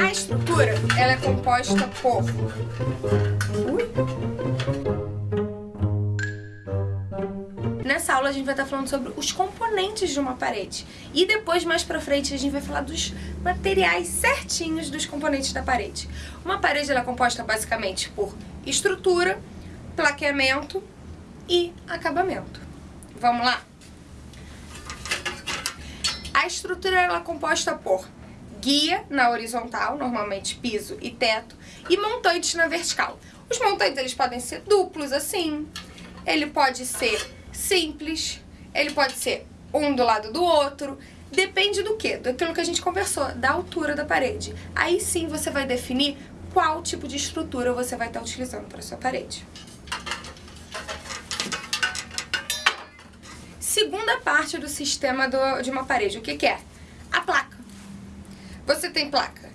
A estrutura, ela é composta por... Ui. Nessa aula a gente vai estar falando sobre os componentes de uma parede. E depois, mais pra frente, a gente vai falar dos materiais certinhos dos componentes da parede. Uma parede ela é composta basicamente por estrutura, plaqueamento e acabamento. Vamos lá? A estrutura ela é composta por guia na horizontal, normalmente piso e teto, e montantes na vertical. Os montantes eles podem ser duplos assim, ele pode ser simples, ele pode ser um do lado do outro, depende do que? Daquilo que a gente conversou, da altura da parede. Aí sim você vai definir qual tipo de estrutura você vai estar utilizando para sua parede. Segunda parte do sistema do, de uma parede, o que, que é? Você tem placa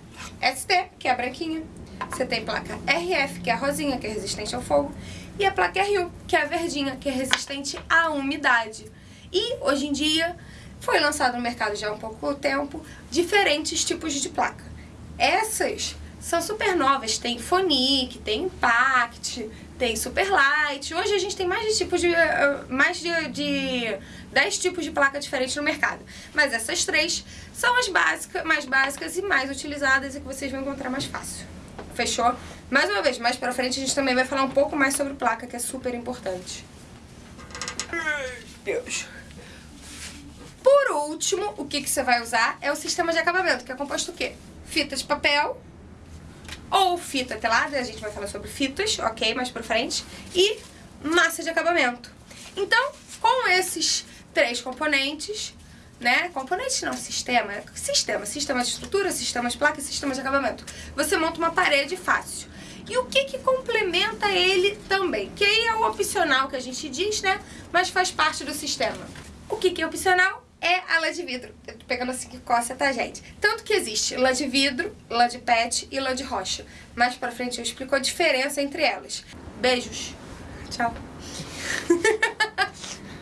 ST, que é a branquinha, você tem placa RF, que é a rosinha, que é resistente ao fogo, e a placa RU, que é a verdinha, que é resistente à umidade. E, hoje em dia, foi lançado no mercado já há um pouco tempo, diferentes tipos de placa. Essas são super novas, tem Phonic, tem Impact, tem Superlight. Hoje a gente tem mais de tipos de eh, mais de, de 10 tipos de placa diferentes no mercado. Mas essas três são as básicas, mais básicas e mais utilizadas e que vocês vão encontrar mais fácil. Fechou? Mais uma vez, mais pra frente a gente também vai falar um pouco mais sobre placa, que é super importante. Deus. Por último, o que, que você vai usar é o sistema de acabamento, que é composto o quê? Fita de papel, ou fita telada, a gente vai falar sobre fitas, ok, mais pra frente, e massa de acabamento. Então, com esses três componentes, né, componentes não, sistema, sistema, sistema de estrutura, sistema de placa sistema de acabamento, você monta uma parede fácil. E o que que complementa ele também? Que aí é o opcional que a gente diz, né, mas faz parte do sistema. O que que é opcional? É a lã de vidro. Eu tô pegando assim que coça, tá, gente? Tanto que existe lã de vidro, lã de pet e lã de rocha. Mais pra frente eu explico a diferença entre elas. Beijos. Tchau.